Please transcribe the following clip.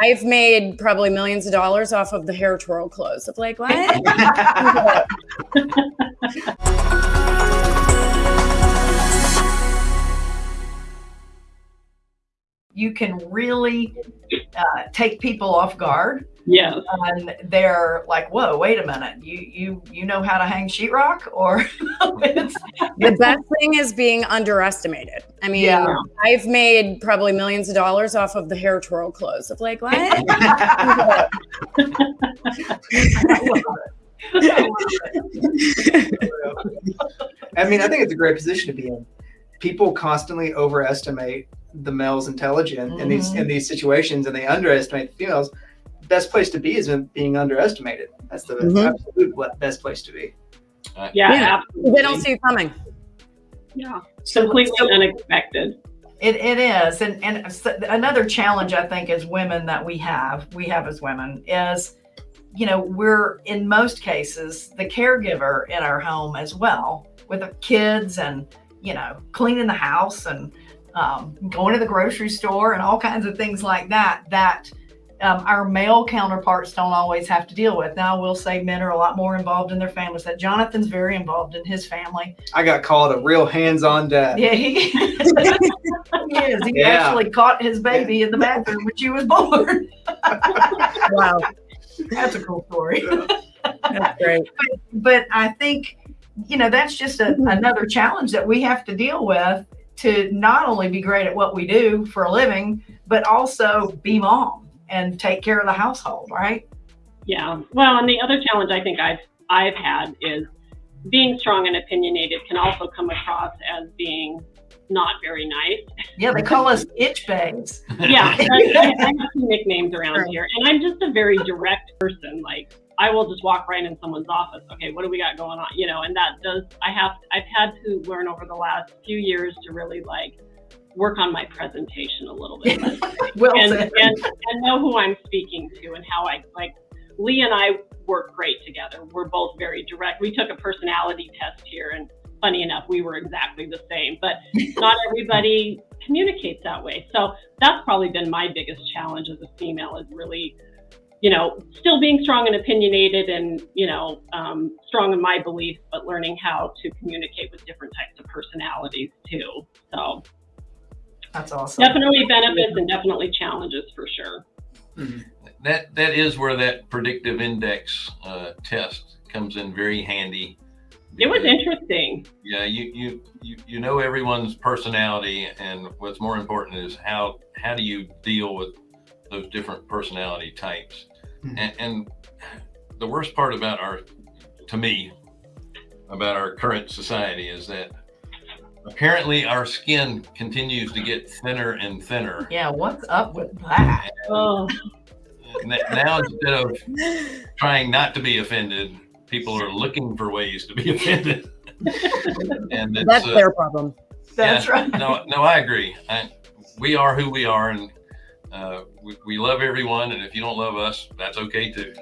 I've made probably millions of dollars off of the hair twirl clothes. Of like, what? you can really uh, take people off guard. Yes. And they're like, whoa, wait a minute. You you you know how to hang sheetrock? Or the best thing is being underestimated. I mean, yeah. I've made probably millions of dollars off of the hair twirl clothes. Of like, what? I mean, I think it's a great position to be in. People constantly overestimate the male's intelligence mm-hmm. in these in these situations, and they underestimate the females. Best place to be is being underestimated. That's the mm-hmm. absolute best place to be. Uh, yeah, yeah. Absolutely. they don't see you coming. Yeah, completely so, unexpected. It, it is, and and another challenge I think as women that we have, we have as women is, you know, we're in most cases the caregiver in our home as well with the kids and you know cleaning the house and um, going to the grocery store and all kinds of things like that that um, our male counterparts don't always have to deal with. Now, I will say men are a lot more involved in their families. That Jonathan's very involved in his family. I got called a real hands-on dad. Yeah, he, he is. He yeah. actually caught his baby in the bathroom when she was born. wow, that's a cool story. That's great. But, but I think you know that's just a, another challenge that we have to deal with to not only be great at what we do for a living, but also be mom and take care of the household, right? Yeah. Well, and the other challenge I think I've I've had is being strong and opinionated can also come across as being not very nice. Yeah, they call us itch bags. yeah, I, I have some nicknames around here, and I'm just a very direct person. Like I will just walk right in someone's office. Okay, what do we got going on? You know, and that does, I have, I've had to learn over the last few years to really like work on my presentation a little bit. well and, and, and know who I'm speaking to and how I like. Lee and I work great together. We're both very direct. We took a personality test here, and funny enough, we were exactly the same, but not everybody communicates that way. So that's probably been my biggest challenge as a female is really you know, still being strong and opinionated and, you know, um, strong in my beliefs, but learning how to communicate with different types of personalities too. So that's awesome. Definitely benefits and definitely challenges for sure. Mm-hmm. That that is where that predictive index uh, test comes in very handy. It was interesting. Yeah, you, you you you know everyone's personality, and what's more important is how how do you deal with those different personality types. Mm-hmm. And, and the worst part about our, to me, about our current society is that apparently our skin continues to get thinner and thinner. Yeah, what's up with that? Oh. Now instead of trying not to be offended, people are looking for ways to be offended. and that's uh, their problem. That's yeah, right. No, no, I agree. I, we are who we are, and uh, we, we love everyone, and if you don't love us, that's okay too.